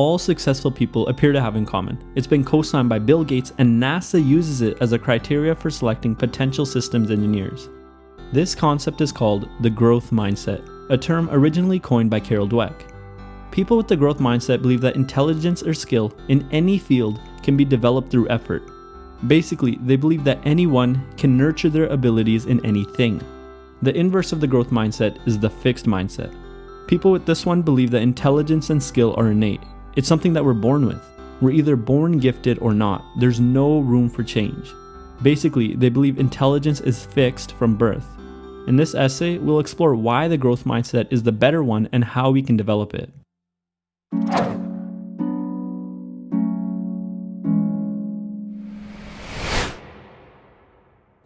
all successful people appear to have in common. It's been co-signed by Bill Gates and NASA uses it as a criteria for selecting potential systems engineers. This concept is called the growth mindset, a term originally coined by Carol Dweck. People with the growth mindset believe that intelligence or skill in any field can be developed through effort. Basically, they believe that anyone can nurture their abilities in anything. The inverse of the growth mindset is the fixed mindset. People with this one believe that intelligence and skill are innate. It's something that we're born with. We're either born gifted or not. There's no room for change. Basically, they believe intelligence is fixed from birth. In this essay, we'll explore why the growth mindset is the better one and how we can develop it.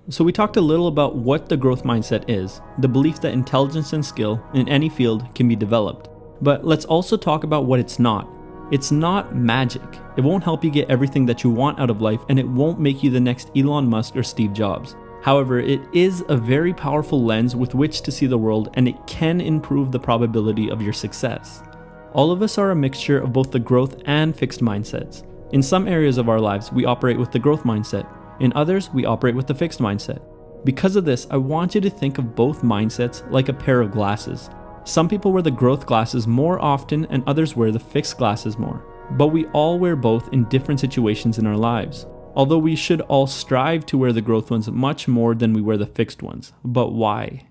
So we talked a little about what the growth mindset is, the belief that intelligence and skill in any field can be developed. But let's also talk about what it's not. It's not magic. It won't help you get everything that you want out of life and it won't make you the next Elon Musk or Steve Jobs. However, it is a very powerful lens with which to see the world and it can improve the probability of your success. All of us are a mixture of both the growth and fixed mindsets. In some areas of our lives, we operate with the growth mindset, in others, we operate with the fixed mindset. Because of this, I want you to think of both mindsets like a pair of glasses. Some people wear the growth glasses more often and others wear the fixed glasses more. But we all wear both in different situations in our lives. Although we should all strive to wear the growth ones much more than we wear the fixed ones. But why?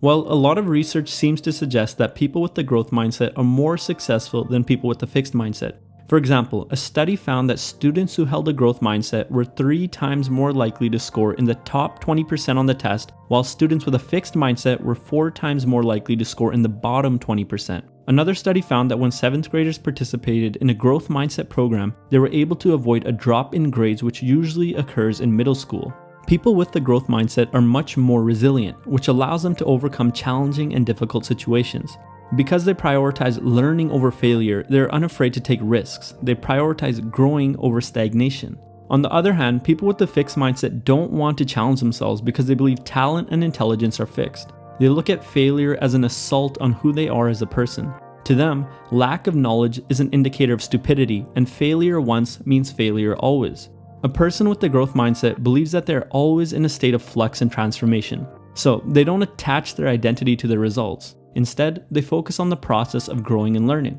Well, a lot of research seems to suggest that people with the growth mindset are more successful than people with the fixed mindset. For example, a study found that students who held a growth mindset were three times more likely to score in the top 20% on the test, while students with a fixed mindset were four times more likely to score in the bottom 20%. Another study found that when 7th graders participated in a growth mindset program, they were able to avoid a drop in grades which usually occurs in middle school. People with the growth mindset are much more resilient, which allows them to overcome challenging and difficult situations. Because they prioritize learning over failure, they're unafraid to take risks. They prioritize growing over stagnation. On the other hand, people with the fixed mindset don't want to challenge themselves because they believe talent and intelligence are fixed. They look at failure as an assault on who they are as a person. To them, lack of knowledge is an indicator of stupidity, and failure once means failure always. A person with the growth mindset believes that they're always in a state of flux and transformation, so they don't attach their identity to their results. Instead, they focus on the process of growing and learning.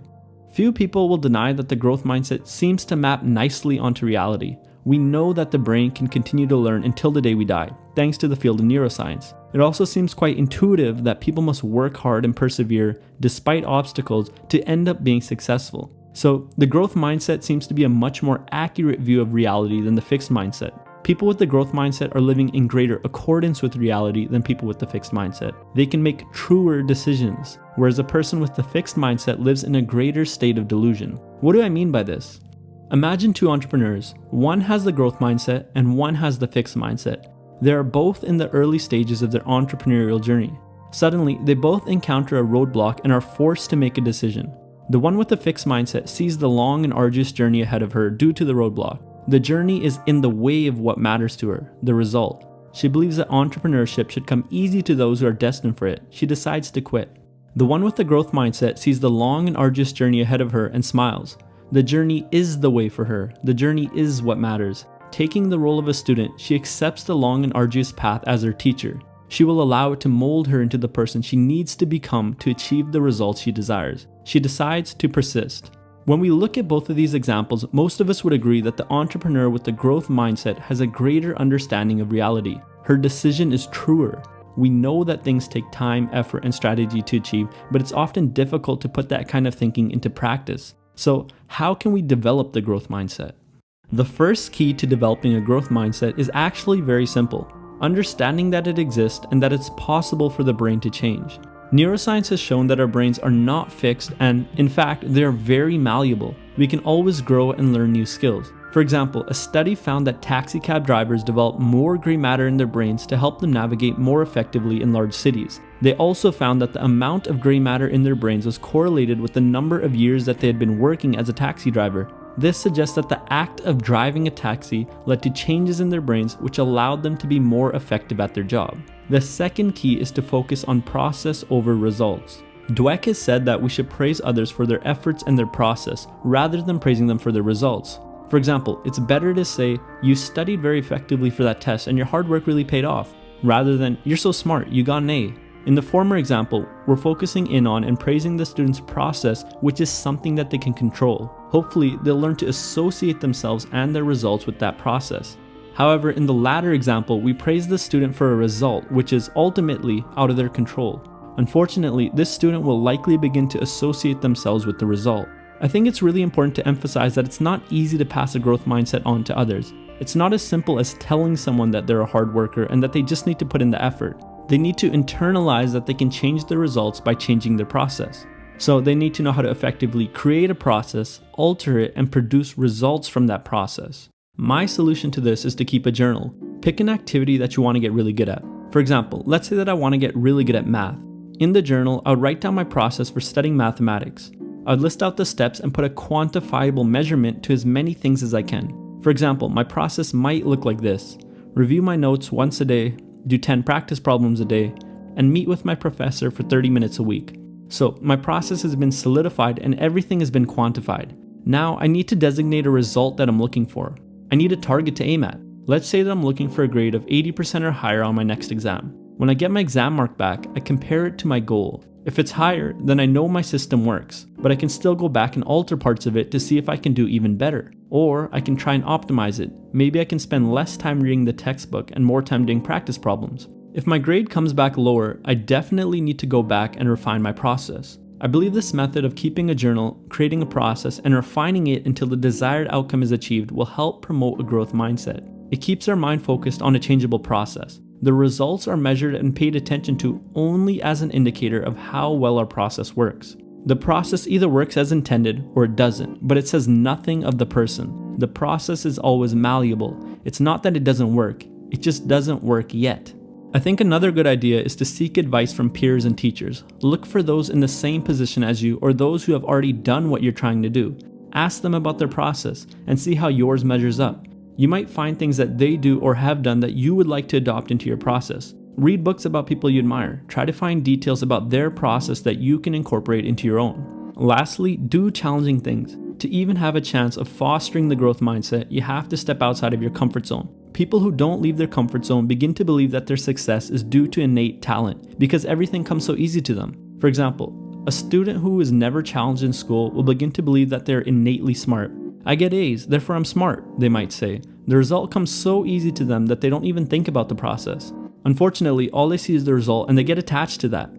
Few people will deny that the growth mindset seems to map nicely onto reality. We know that the brain can continue to learn until the day we die, thanks to the field of neuroscience. It also seems quite intuitive that people must work hard and persevere despite obstacles to end up being successful. So, the growth mindset seems to be a much more accurate view of reality than the fixed mindset. People with the growth mindset are living in greater accordance with reality than people with the fixed mindset. They can make truer decisions, whereas a person with the fixed mindset lives in a greater state of delusion. What do I mean by this? Imagine two entrepreneurs. One has the growth mindset and one has the fixed mindset. They are both in the early stages of their entrepreneurial journey. Suddenly, they both encounter a roadblock and are forced to make a decision. The one with the fixed mindset sees the long and arduous journey ahead of her due to the roadblock. The journey is in the way of what matters to her, the result. She believes that entrepreneurship should come easy to those who are destined for it. She decides to quit. The one with the growth mindset sees the long and arduous journey ahead of her and smiles. The journey is the way for her. The journey is what matters. Taking the role of a student, she accepts the long and arduous path as her teacher. She will allow it to mold her into the person she needs to become to achieve the results she desires. She decides to persist. When we look at both of these examples, most of us would agree that the entrepreneur with the growth mindset has a greater understanding of reality. Her decision is truer. We know that things take time, effort, and strategy to achieve, but it's often difficult to put that kind of thinking into practice. So, how can we develop the growth mindset? The first key to developing a growth mindset is actually very simple understanding that it exists and that it's possible for the brain to change. Neuroscience has shown that our brains are not fixed and, in fact, they are very malleable. We can always grow and learn new skills. For example, a study found that taxicab drivers develop more gray matter in their brains to help them navigate more effectively in large cities. They also found that the amount of gray matter in their brains was correlated with the number of years that they had been working as a taxi driver. This suggests that the act of driving a taxi led to changes in their brains which allowed them to be more effective at their job. The second key is to focus on process over results. Dweck has said that we should praise others for their efforts and their process rather than praising them for their results. For example, it's better to say, You studied very effectively for that test and your hard work really paid off, rather than, You're so smart, you got an A. In the former example, we're focusing in on and praising the student's process, which is something that they can control. Hopefully, they'll learn to associate themselves and their results with that process. However, in the latter example, we praise the student for a result which is ultimately out of their control. Unfortunately, this student will likely begin to associate themselves with the result. I think it's really important to emphasize that it's not easy to pass a growth mindset on to others. It's not as simple as telling someone that they're a hard worker and that they just need to put in the effort. They need to internalize that they can change the results by changing their process. So they need to know how to effectively create a process, alter it, and produce results from that process. My solution to this is to keep a journal. Pick an activity that you want to get really good at. For example, let's say that I want to get really good at math. In the journal, I would write down my process for studying mathematics. I would list out the steps and put a quantifiable measurement to as many things as I can. For example, my process might look like this review my notes once a day, do 10 practice problems a day, and meet with my professor for 30 minutes a week. So my process has been solidified and everything has been quantified. Now I need to designate a result that I'm looking for. I need a target to aim at. Let's say that I'm looking for a grade of 80% or higher on my next exam. When I get my exam mark back, I compare it to my goal. If it's higher, then I know my system works, but I can still go back and alter parts of it to see if I can do even better. Or I can try and optimize it. Maybe I can spend less time reading the textbook and more time doing practice problems. If my grade comes back lower, I definitely need to go back and refine my process. I believe this method of keeping a journal, creating a process, and refining it until the desired outcome is achieved will help promote a growth mindset. It keeps our mind focused on a changeable process. The results are measured and paid attention to only as an indicator of how well our process works. The process either works as intended or it doesn't, but it says nothing of the person. The process is always malleable. It's not that it doesn't work, it just doesn't work yet. I think another good idea is to seek advice from peers and teachers. Look for those in the same position as you or those who have already done what you're trying to do. Ask them about their process and see how yours measures up. You might find things that they do or have done that you would like to adopt into your process. Read books about people you admire. Try to find details about their process that you can incorporate into your own. Lastly, do challenging things. To even have a chance of fostering the growth mindset, you have to step outside of your comfort zone. People who don't leave their comfort zone begin to believe that their success is due to innate talent because everything comes so easy to them. For example, a student who is never challenged in school will begin to believe that they're innately smart I get A's, therefore I'm smart, they might say. The result comes so easy to them that they don't even think about the process. Unfortunately, all they see is the result and they get attached to that.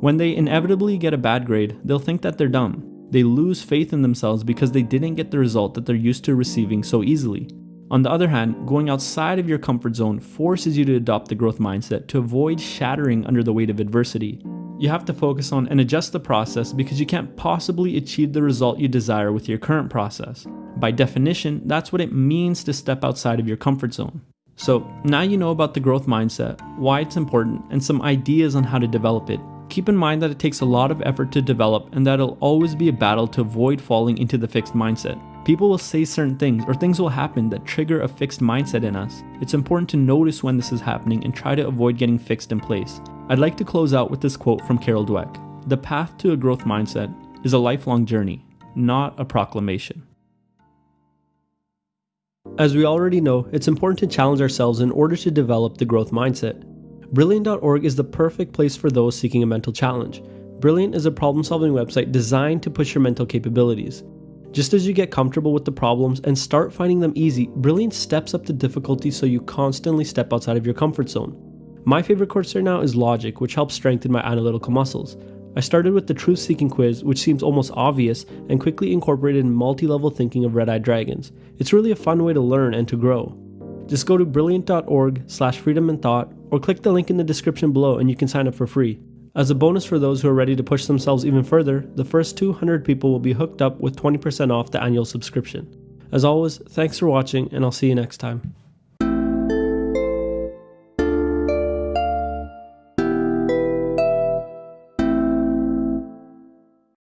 When they inevitably get a bad grade, they'll think that they're dumb. They lose faith in themselves because they didn't get the result that they're used to receiving so easily. On the other hand, going outside of your comfort zone forces you to adopt the growth mindset to avoid shattering under the weight of adversity. You have to focus on and adjust the process because you can't possibly achieve the result you desire with your current process. By definition, that's what it means to step outside of your comfort zone. So, now you know about the growth mindset, why it's important, and some ideas on how to develop it. Keep in mind that it takes a lot of effort to develop and that it'll always be a battle to avoid falling into the fixed mindset. People will say certain things or things will happen that trigger a fixed mindset in us. It's important to notice when this is happening and try to avoid getting fixed in place. I'd like to close out with this quote from Carol Dweck The path to a growth mindset is a lifelong journey, not a proclamation. As we already know, it's important to challenge ourselves in order to develop the growth mindset. Brilliant.org is the perfect place for those seeking a mental challenge. Brilliant is a problem solving website designed to push your mental capabilities. Just as you get comfortable with the problems and start finding them easy, Brilliant steps up the difficulty so you constantly step outside of your comfort zone. My favorite course right now is Logic, which helps strengthen my analytical muscles. I started with the truth seeking quiz, which seems almost obvious, and quickly incorporated multi level thinking of red eyed dragons. It's really a fun way to learn and to grow. Just go to brilliant.org slash freedom in thought, or click the link in the description below and you can sign up for free. As a bonus for those who are ready to push themselves even further, the first 200 people will be hooked up with 20% off the annual subscription. As always, thanks for watching, and I'll see you next time.